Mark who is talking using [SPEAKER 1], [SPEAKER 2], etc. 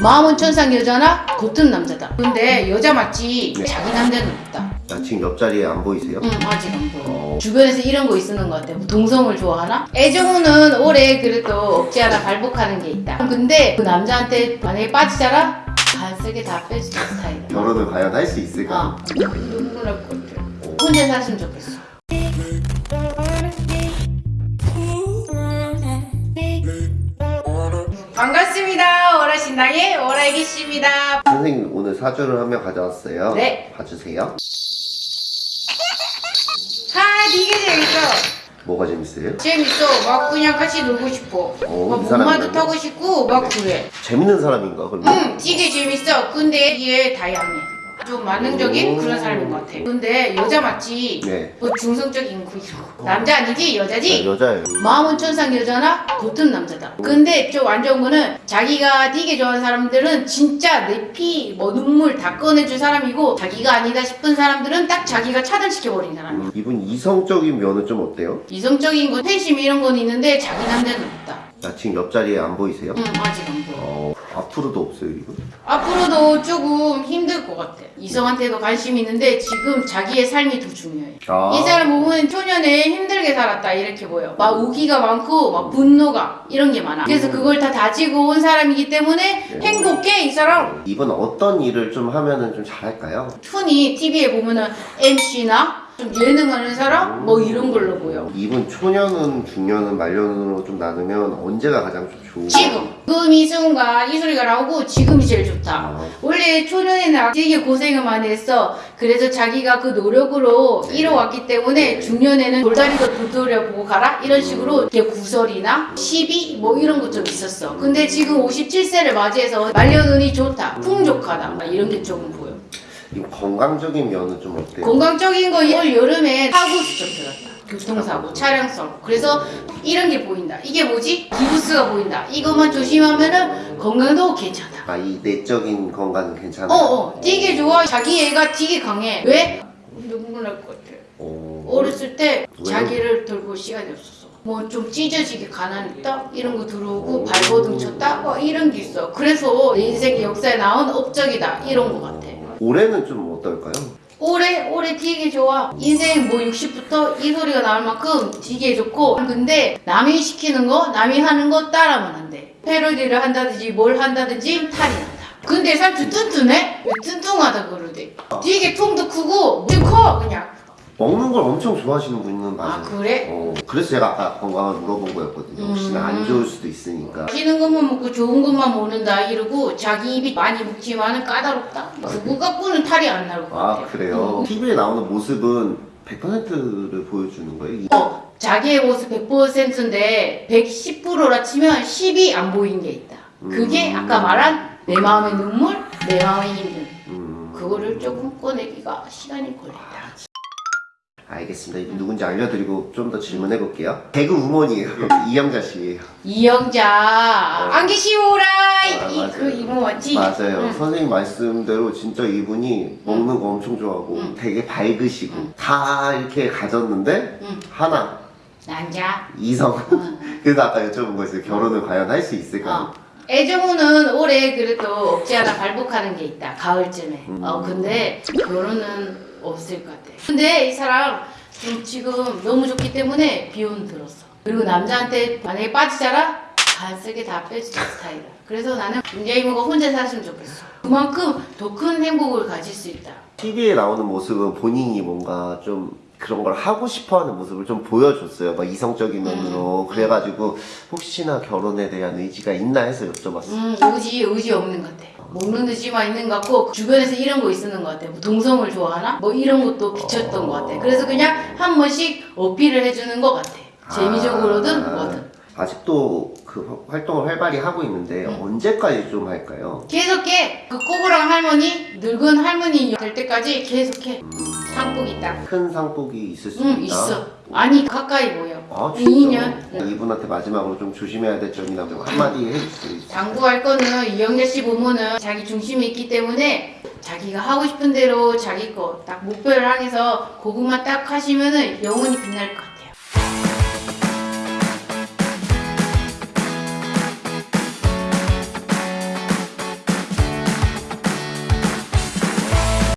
[SPEAKER 1] 마음은 천상 여자나 겉은 남자다. 근데 여자 맞지
[SPEAKER 2] 네.
[SPEAKER 1] 자기 남자는 없다.
[SPEAKER 2] 아, 지금 옆자리에 안 보이세요?
[SPEAKER 1] 응 아직 안 보여.
[SPEAKER 2] 어.
[SPEAKER 1] 주변에서 이런 거 있는 것 같아. 뭐 동성을 좋아하나? 애정우는 올해 그래도 없지 않아 발복하는 게 있다. 근데 그 남자한테 만약에 빠지잖아? 간쓰게 다 빼주는 스타일이야.
[SPEAKER 2] 결혼을 과연 할 수 있을까?
[SPEAKER 1] 아, 눈물 날것 같아. 혼자 살았으면 좋겠어. 반갑습니다. 오라신당의 오라이기씨입니다.
[SPEAKER 2] 선생님 오늘 사주를 한명 가져왔어요.
[SPEAKER 1] 네.
[SPEAKER 2] 봐주세요.
[SPEAKER 1] 아, 되게 재밌어.
[SPEAKER 2] 뭐가 재밌어요?
[SPEAKER 1] 재밌어. 막 그냥 같이 놀고 싶어.
[SPEAKER 2] 어,
[SPEAKER 1] 막? 목마도 타고 싶고 막 그래.
[SPEAKER 2] 재밌는 사람인가 그러면?
[SPEAKER 1] 응, 되게 재밌어. 근데 이게 다양해. 좀 만능적인
[SPEAKER 2] 오.
[SPEAKER 1] 그런 사람인 것 같아. 근데 여자 맞지?
[SPEAKER 2] 네.
[SPEAKER 1] 뭐 중성적인 거 이런 거. 남자 아니지? 여자지?
[SPEAKER 2] 아, 여자예요.
[SPEAKER 1] 마음은 천상 여자나 겉은 남자다. 근데 좀 안 좋은 거는 자기가 되게 좋아하는 사람들은 진짜 내 피, 뭐 눈물 다 꺼내줄 사람이고 자기가 아니다 싶은 사람들은 딱 자기가 차단시켜버린 사람.
[SPEAKER 2] 음, 이분 이성적인 면은 좀 어때요?
[SPEAKER 1] 이성적인 거, 팬심 이런 건 있는데 자기 남자는 없다.
[SPEAKER 2] 아, 지금 옆자리에 안 보이세요?
[SPEAKER 1] 응, 아직 안 보여.
[SPEAKER 2] 어, 앞으로도 없어요 이분?
[SPEAKER 1] 앞으로도 조금 힘들 것 같아. 이성한테도 관심이 있는데 지금 자기의 삶이 더 중요해.
[SPEAKER 2] 아.
[SPEAKER 1] 이 사람 보면 초년에 힘들게 살았다 이렇게 보여. 막 우기가 많고 막 분노가 이런 게 많아. 그래서 그걸 다 다지고 온 사람이기 때문에
[SPEAKER 2] 네.
[SPEAKER 1] 행복해 이 사람.
[SPEAKER 2] 이분 어떤 일을 좀 하면은 좀 잘할까요?
[SPEAKER 1] 흔히 TV에 보면은 MC나 좀 예능하는 사람 뭐 이런 걸로 보여.
[SPEAKER 2] 이분 초년은 중년은 말년으로 좀 나누면 언제가 가장 좀 좋은?
[SPEAKER 1] 지금 지금 이 순간 이 소리가 나오고 지금이 제일 좋다.
[SPEAKER 2] 아,
[SPEAKER 1] 원래 초년에는 되게 고생을 많이 했어. 그래서 자기가 그 노력으로 이뤄왔기 때문에 중년에는 돌다리도 두드려보고 가라? 이런 식으로 이렇게 구설이나 시비 뭐 이런 것 좀 있었어. 근데 지금 57세를 맞이해서 말년운이 좋다. 풍족하다. 이런 게 조금 보여.
[SPEAKER 2] 이 건강적인 면은 좀 어때요?
[SPEAKER 1] 건강적인 거올 여름에 사고 수 좀 들었다. 교통사고, 차량 사고. 그래서 이런 게 보인다. 이게 뭐지? 기부스가 보인다. 이것만 조심하면은 건강도 괜찮아.
[SPEAKER 2] 아, 이 내적인 건강은 괜찮아요?
[SPEAKER 1] 어어 되게 좋아 자기 애가 되게 강해 왜? 눈물 날 것 같아
[SPEAKER 2] 어.
[SPEAKER 1] 어렸을 때
[SPEAKER 2] 왜요?
[SPEAKER 1] 자기를 돌볼 시간이 없었어 뭐 좀 찢어지게 가난했다 이런 거 들어오고
[SPEAKER 2] 오.
[SPEAKER 1] 발버둥 쳤다 뭐 이런 게 있어 그래서 내 인생 역사에 나온 업적이다 이런 거 같아
[SPEAKER 2] 올해는 좀 어떨까요?
[SPEAKER 1] 올해 올해 되게 좋아. 인생 뭐 60부터 이 소리가 나올 만큼 되게 좋고. 근데 남이 시키는 거 남이 하는 거 따라하면 안돼. 패러디를 한다든지 뭘 한다든지 탈이 난다. 근데 살짝 튼튼해? 왜 튼튼하다 그러대. 되게 통도 크고 되게 커 그냥
[SPEAKER 2] 먹는 걸 엄청 좋아하시는 분은 맞아요.
[SPEAKER 1] 아 그래?
[SPEAKER 2] 어, 그래서 제가 아까 건강을 물어본 거였거든요. 혹시나
[SPEAKER 1] 음.
[SPEAKER 2] 안 좋을 수도 있으니까.
[SPEAKER 1] 맛있는 것만 먹고 좋은 것만 먹는다 이러고 자기 입이 많이 먹지만은 까다롭다 그거 갖고는 탈이 안 나올 것 같아
[SPEAKER 2] 아, 그래요? TV에 나오는 모습은 100%를 보여주는 거예요? 이-
[SPEAKER 1] 어, 자기의 모습 100%인데 110%라 치면 10이 안 보이는 게 있다. 그게
[SPEAKER 2] 음.
[SPEAKER 1] 아까 말한 내 마음의 눈물, 내 마음의 힘든
[SPEAKER 2] 음,
[SPEAKER 1] 그거를 조금 꺼내기가 시간이 걸린다.
[SPEAKER 2] 알겠습니다. 이분 누군지 알려드리고 좀 더 질문해 볼게요. 개그 우먼이에요. 이영자 씨예요.
[SPEAKER 1] 이영자 안 계시오라
[SPEAKER 2] 아,
[SPEAKER 1] 이
[SPEAKER 2] 맞아요.
[SPEAKER 1] 그 이모 맞지?
[SPEAKER 2] 맞아요.
[SPEAKER 1] 응.
[SPEAKER 2] 선생님 말씀대로 진짜 이분이 먹는 거 엄청 좋아하고
[SPEAKER 1] 응.
[SPEAKER 2] 되게 밝으시고
[SPEAKER 1] 응.
[SPEAKER 2] 다 이렇게 가졌는데
[SPEAKER 1] 응.
[SPEAKER 2] 하나
[SPEAKER 1] 남자.
[SPEAKER 2] 이성.
[SPEAKER 1] 응.
[SPEAKER 2] 그래서 아까 여쭤본 거였어요. 결혼을 과연 할 수 있을까?
[SPEAKER 1] 어. 애정우는 올해 그래도 없지 않아 발복하는 게 있다. 가을쯤에.
[SPEAKER 2] 음.
[SPEAKER 1] 어 근데 결혼은 없을 것 같아. 근데 이 사람 좀 지금 너무 좋기 때문에 비혼 들었어. 그리고 남자한테 만약에 빠지잖아? 간쓰게 다 빼주는 스타일이야. 그래서 나는 문재 이모가 혼자 살았으면 좋겠어. 그만큼 더 큰 행복을 가질 수 있다.
[SPEAKER 2] TV에 나오는 모습은 본인이 뭔가 좀 그런 걸 하고 싶어 하는 모습을 좀 보여줬어요. 막 이성적인 면으로. 그래가지고 혹시나 결혼에 대한 의지가 있나 해서 여쭤봤어요.
[SPEAKER 1] 음, 의지, 의지 없는 것 같아. 먹는 의지만 있는 것 같고, 주변에서 이런 거 있는 것 같아. 뭐 동성을 좋아하나? 뭐 이런 것도 비쳤던 것 같아. 그래서 그냥 한 번씩 어필을 해주는 것 같아. 재미적으로든
[SPEAKER 2] 아,
[SPEAKER 1] 뭐든.
[SPEAKER 2] 아직도 그 활동을 활발히 하고 있는데
[SPEAKER 1] 음.
[SPEAKER 2] 언제까지 좀 할까요?
[SPEAKER 1] 계속해. 그 꼬부랑 할머니, 늙은 할머니 될 때까지 계속해. 상복이 딱.
[SPEAKER 2] 큰 상복이 있을 수
[SPEAKER 1] 응,
[SPEAKER 2] 있다.
[SPEAKER 1] 있어. 아니, 가까이 보여.
[SPEAKER 2] 아, 진짜?
[SPEAKER 1] 2년.
[SPEAKER 2] 이분한테 마지막으로 좀 조심해야 될 점이나 좀 한마디 해주세요.
[SPEAKER 1] 당부할 거는 이영자 씨 보면은 자기 중심이 있기 때문에 자기가 하고 싶은 대로 자기 거 딱 목표를 향해서 그것만 딱 하시면은 영원히 빛날 것 같아.